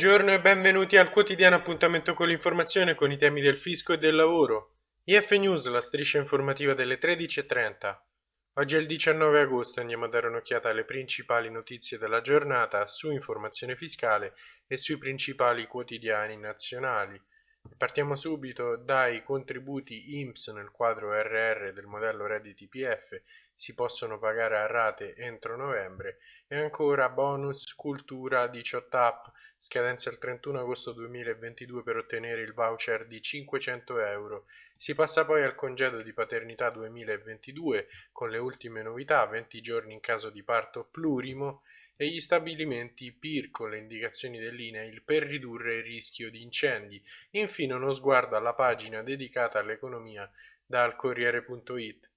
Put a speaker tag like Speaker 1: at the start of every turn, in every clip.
Speaker 1: Buongiorno e benvenuti al quotidiano appuntamento con l'informazione con i temi del fisco e del lavoro. IF News, la striscia informativa delle 13.30. Oggi è il 19 agosto e andiamo a dare un'occhiata alle principali notizie della giornata su informazione fiscale e sui principali quotidiani nazionali. Partiamo subito dai contributi IMSS nel quadro RR del modello redditi PF, si possono pagare a rate entro novembre. E ancora bonus cultura 18 app. Scadenza il 31 agosto 2022 per ottenere il voucher di 500 euro. Si passa poi al congedo di paternità 2022 con le ultime novità, 20 giorni in caso di parto plurimo e gli stabilimenti PIR con le indicazioni dell'INAIL per ridurre il rischio di incendi. Infine uno sguardo alla pagina dedicata all'economia dal Corriere.it.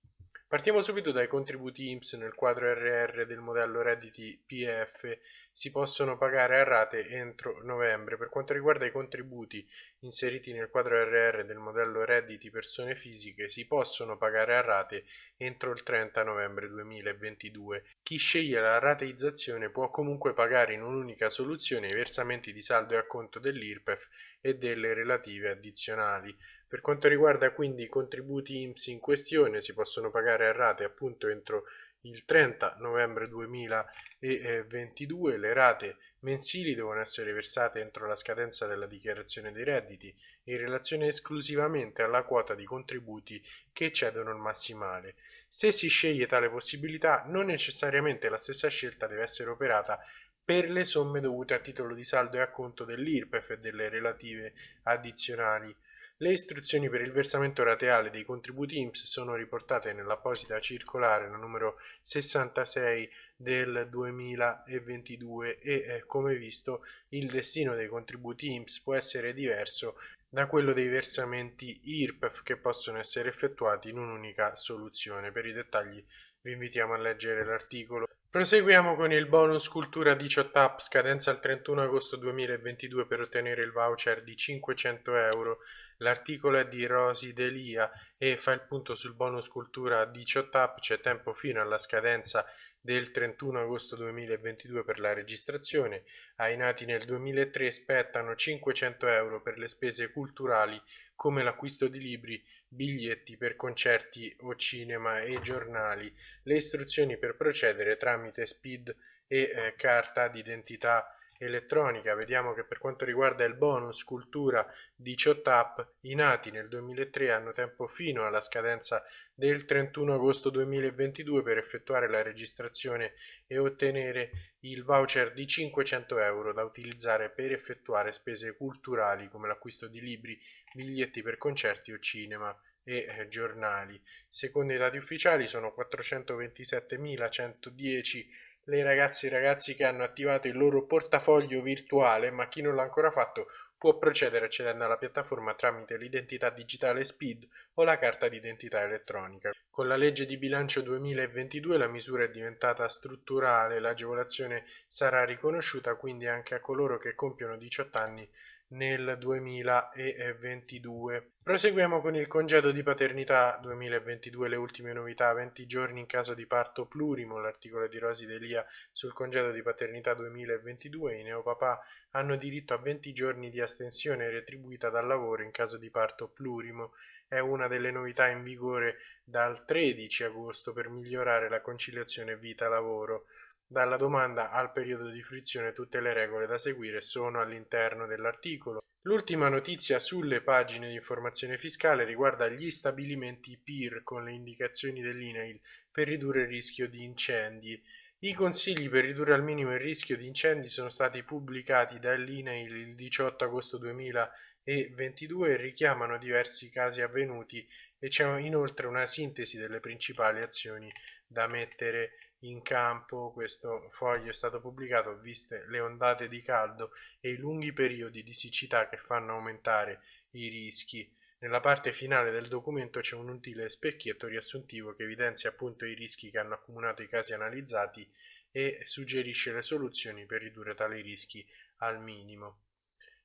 Speaker 1: Partiamo subito dai contributi IMSS nel quadro RR del modello redditi PF si possono pagare a rate entro novembre. Per quanto riguarda i contributi inseriti nel quadro RR del modello redditi persone fisiche si possono pagare a rate entro il 30 novembre 2022. Chi sceglie la rateizzazione può comunque pagare in un'unica soluzione i versamenti di saldo e acconto dell'IRPEF e delle relative addizionali. Per quanto riguarda quindi i contributi IMSS in questione si possono pagare a rate appunto entro il 30 novembre 2022 le rate mensili devono essere versate entro la scadenza della dichiarazione dei redditi in relazione esclusivamente alla quota di contributi che eccedono il massimale. Se si sceglie tale possibilità, non necessariamente la stessa scelta deve essere operata per le somme dovute a titolo di saldo e acconto dell'IRPEF e delle relative addizionali. Le istruzioni per il versamento rateale dei contributi IMSS sono riportate nell'apposita circolare la numero 66 del 2022 e eh, come visto il destino dei contributi IMSS può essere diverso da quello dei versamenti IRPEF che possono essere effettuati in un'unica soluzione. Per i dettagli vi invitiamo a leggere l'articolo. Proseguiamo con il bonus cultura 18 app scadenza il 31 agosto 2022 per ottenere il voucher di 500 euro. L'articolo è di Rosi Delia e fa il punto sul bonus cultura 18 app, c'è tempo fino alla scadenza del 31 agosto 2022 per la registrazione. Ai nati nel 2003 spettano 500 euro per le spese culturali come l'acquisto di libri, biglietti per concerti o cinema e giornali. Le istruzioni per procedere tramite SPID e eh, carta d'identità elettronica, vediamo che per quanto riguarda il bonus cultura 18 app, i nati nel 2003 hanno tempo fino alla scadenza del 31 agosto 2022 per effettuare la registrazione e ottenere il voucher di 500 euro da utilizzare per effettuare spese culturali come l'acquisto di libri, biglietti per concerti o cinema e eh, giornali. Secondo i dati ufficiali sono 427.110 le ragazze e i ragazzi che hanno attivato il loro portafoglio virtuale, ma chi non l'ha ancora fatto può procedere accedendo alla piattaforma tramite l'identità digitale SPID o la carta d'identità elettronica. Con la legge di bilancio 2022 la misura è diventata strutturale, l'agevolazione sarà riconosciuta quindi anche a coloro che compiono 18 anni nel 2022. Proseguiamo con il congedo di paternità 2022, le ultime novità, 20 giorni in caso di parto plurimo, l'articolo di Rosi Delia sul congedo di paternità 2022, i neopapà hanno diritto a 20 giorni di astensione retribuita dal lavoro in caso di parto plurimo, è una delle novità in vigore dal 13 agosto per migliorare la conciliazione vita-lavoro. Dalla domanda al periodo di frizione tutte le regole da seguire sono all'interno dell'articolo. L'ultima notizia sulle pagine di informazione fiscale riguarda gli stabilimenti PIR con le indicazioni dell'INAIL per ridurre il rischio di incendi. I consigli per ridurre al minimo il rischio di incendi sono stati pubblicati dall'INAIL il 18 agosto 2022 e richiamano diversi casi avvenuti e c'è inoltre una sintesi delle principali azioni da mettere in campo. Questo foglio è stato pubblicato viste le ondate di caldo e i lunghi periodi di siccità che fanno aumentare i rischi. Nella parte finale del documento c'è un utile specchietto riassuntivo che evidenzia appunto i rischi che hanno accumulato i casi analizzati e suggerisce le soluzioni per ridurre tali rischi al minimo.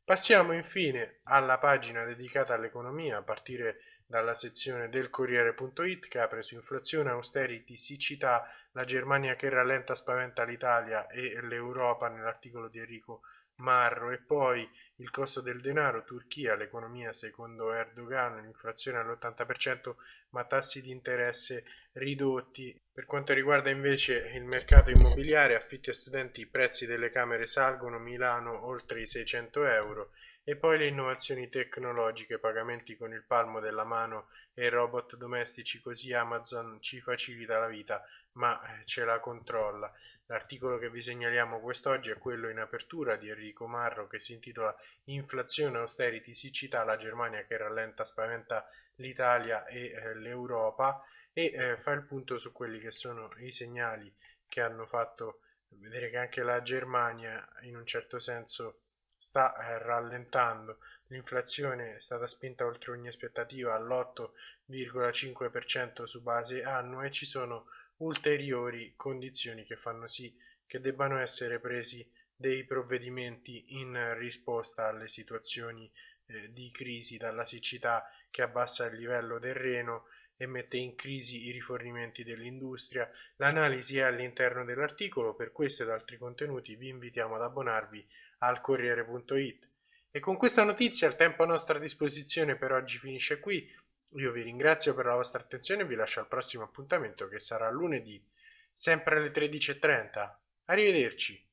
Speaker 1: Passiamo infine alla pagina dedicata all'economia a partire dalla sezione del Corriere.it che apre su inflazione, austerity, siccità, la Germania che rallenta spaventa l'Italia e l'Europa nell'articolo di Enrico marro e poi il costo del denaro, Turchia, l'economia secondo Erdogan, l'inflazione all'80% ma tassi di interesse ridotti. Per quanto riguarda invece il mercato immobiliare, affitti a studenti, i prezzi delle camere salgono, Milano oltre i 600 euro e poi le innovazioni tecnologiche, pagamenti con il palmo della mano e robot domestici, così Amazon ci facilita la vita, ma eh, ce la controlla. L'articolo che vi segnaliamo quest'oggi è quello in apertura di Enrico Marro che si intitola Inflazione, austerity, siccità, la Germania che rallenta, spaventa l'Italia e eh, l'Europa e eh, fa il punto su quelli che sono i segnali che hanno fatto vedere che anche la Germania in un certo senso sta eh, rallentando, l'inflazione è stata spinta oltre ogni aspettativa all'8,5% su base annua e ci sono ulteriori condizioni che fanno sì che debbano essere presi dei provvedimenti in risposta alle situazioni eh, di crisi dalla siccità che abbassa il livello del Reno e mette in crisi i rifornimenti dell'industria. L'analisi è all'interno dell'articolo, per questo ed altri contenuti vi invitiamo ad abbonarvi al Corriere.it. E con questa notizia il tempo a nostra disposizione per oggi finisce qui. Io vi ringrazio per la vostra attenzione e vi lascio al prossimo appuntamento che sarà lunedì, sempre alle 13.30. Arrivederci.